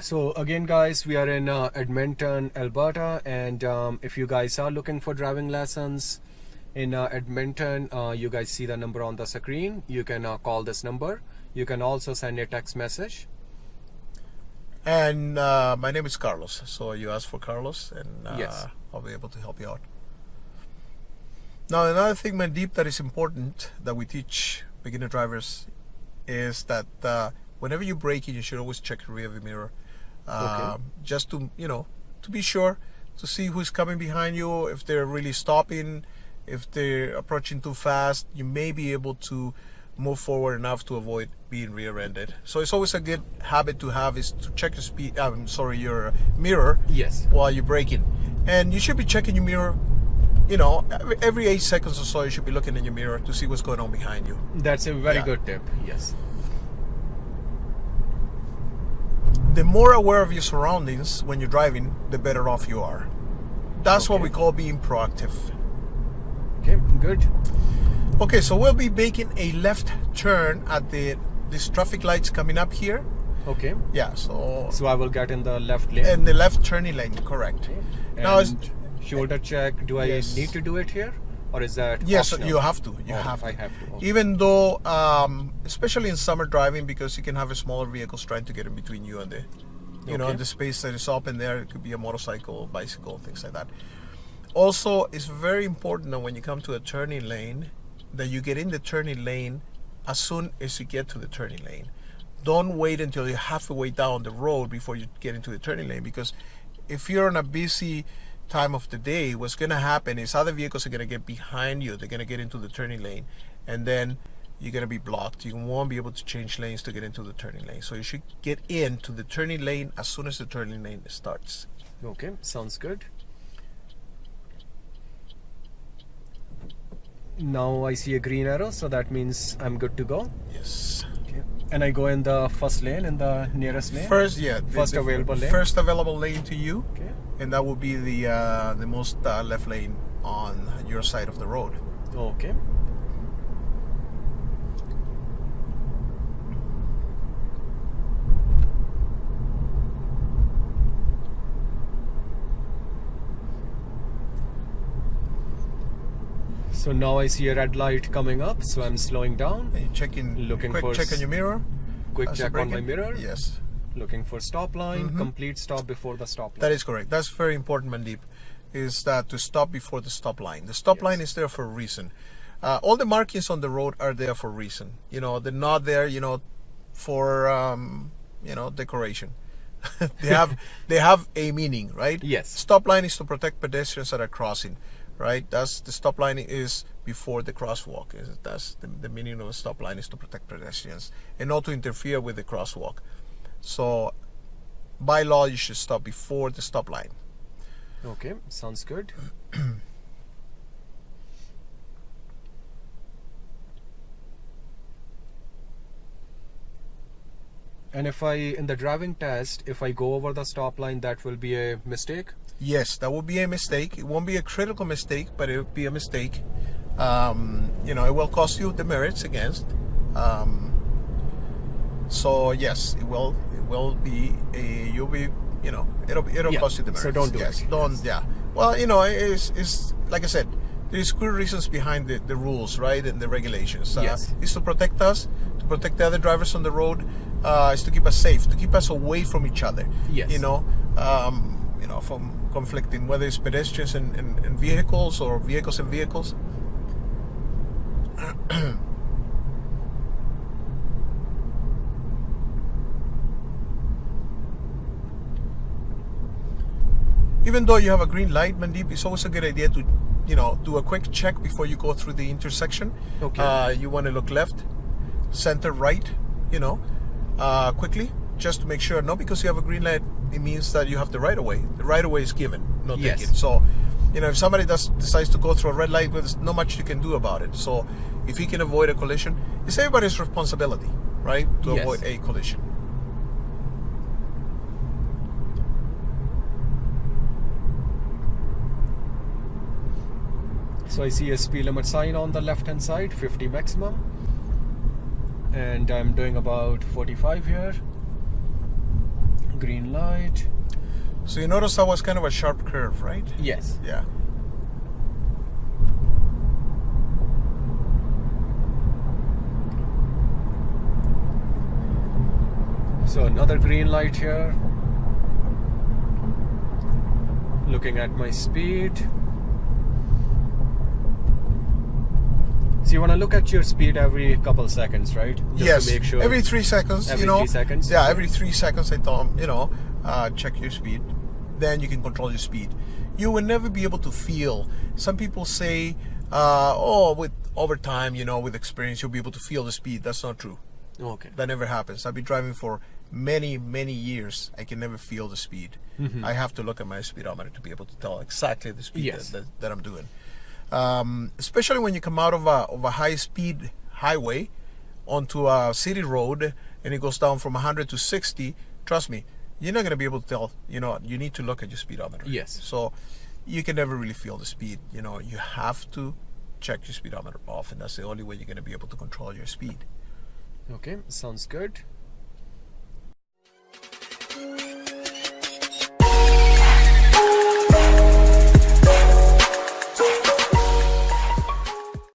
So again guys, we are in uh, Edmonton, Alberta and um, if you guys are looking for driving lessons in uh, Edmonton, uh, you guys see the number on the screen. You can uh, call this number. You can also send a text message. And uh, my name is Carlos. So you ask for Carlos and uh, Yes. I'll be able to help you out. Now another thing, Mandeep, that is important that we teach beginner drivers is that uh, whenever you brake in, you should always check the rear view mirror. Um, Just to, you know, to be sure to see who's coming behind you, if they're really stopping, if they're approaching too fast, you may be able to move forward enough to avoid being rear-ended. So it's always a good habit to have is to check your speed, I'm sorry, your mirror Yes. while you're braking. And you should be checking your mirror, you know, every- every eight seconds or so, you should be looking in your mirror to see what's going on behind you. That's a very Yeah. good tip. Yes. The more aware of your surroundings when you're driving, the better off you are. That's what we call being proactive. Okay, good. Okay, so we'll be making a left turn at the this traffic lights coming up here. Okay. Yeah, so So I will get in the left lane. and the left turning lane, correct. Now it's- shoulder check. Do I Yes. need to do it here, or is that? Yes, optional? you have to. You Oh, have to. I have to. Okay. Even though, um, especially in summer driving, because you can have a smaller vehicles trying to get in between you and the, you know, the space that is open there. It could be a motorcycle, bicycle, things like that. Also, it's very important that when you come to a turning lane, that you get in the turning lane as soon as you get to the turning lane. Don't wait until you're halfway down the road before you get into the turning lane because if you're on a busy time of the day, what's going to happen is other vehicles are going to get behind you. They're going to get into the turning lane and then you're going to be blocked. You won't be able to change lanes to get into the turning lane. So you should get into the turning lane as soon as the turning lane starts. Okay, sounds good. Now I see a green arrow, so that means I'm good to go. Yes. And I go in the first lane, in the nearest lane. First, yeah. the- First the available lane. First available lane to you. Okay. and that will be the uh, the most uh, left lane on your side of the road. Okay. So now I see a red light coming up, so I'm slowing down. And you check Looking quick for check on your mirror. Quick check on my mirror. Yes, Looking for stop line, Mhm. complete stop before the stop line. that is correct. That's very important, Mandeep. Is that to stop before the stop line? The stop Yes. line is there for a reason. Uh, all the markings on the road are there for a reason. You know, they're not there. You know, for um, you know decoration. they have they have a meaning, right? Yes. Stop line is to protect pedestrians that are crossing, right? That's the stop line is before the crosswalk. Is that's the, the meaning of a stop line is to protect pedestrians and not to interfere with the crosswalk. So, by law, you should stop before the stop line. Okay, sounds good. and if I, in the driving test, if I go over the stop line, that will be a mistake? Yes, that would be a mistake. It won't be a critical mistake, but it will be a mistake. Um, you know, it will cost you demerits against. Um, so yes, it will. It will be a. You'll be. You know, it'll it'll Yeah, cost you so demerits. don't do yes, it. Don't. Yes. Yeah. Well, you know, it's it's like I said. There's good reasons behind the, the rules, right, and the regulations. Uh, Yes. It's to protect us, protect the other drivers on the road. Uh, it's to keep us safe, to keep us away from each other. Yes. You know, um, you know, from conflicting, whether it's pedestrians and, and, and vehicles or vehicles and vehicles. Even though you have a green light, Mandeep, it's always a good idea to, you know, do a quick check before you go through the intersection. Okay. Uh, you want to look left, center, right, you know, uh, quickly, just to make sure. Not because you have a green light, it means that you have the right of way. The right of way is given, not Yes. taken. So, you know, if somebody does decides to go through a red light, well, there's not much you can do about it. So, if he can avoid a collision, it's everybody's responsibility, right, to Yes. avoid a collision. So I see a speed limit sign on the left hand side, 50 maximum. And I'm doing about 45 here. green light. So you notice that was kind of a sharp curve, right? Yes. Yeah. So another green light here. Looking at my speed. So you want to look at your speed every couple seconds, right? Just yes. To make sure. Every three seconds. Every you know. three seconds? Yeah. Every three seconds, I thought you know, uh, check your speed. Then you can control your speed. You will never be able to feel. Some people say, uh, "Oh, with over time, you know, with experience, you'll be able to feel the speed." That's not true. Okay. That never happens. I've been driving for many, many years. I can never feel the speed. Mm-hmm. I have to look at my speedometer to be able to tell exactly the speed Yes. that, that, that I'm doing. Um, especially when you come out of a, of a high speed highway onto a city road and it goes down from 100 to 60, trust me, you're not going to be able to tell. You know, you need to look at your speedometer. Yes. So you can never really feel the speed. You know, you have to check your speedometer off, and that's the only way you're going to be able to control your speed. Okay. Sounds good.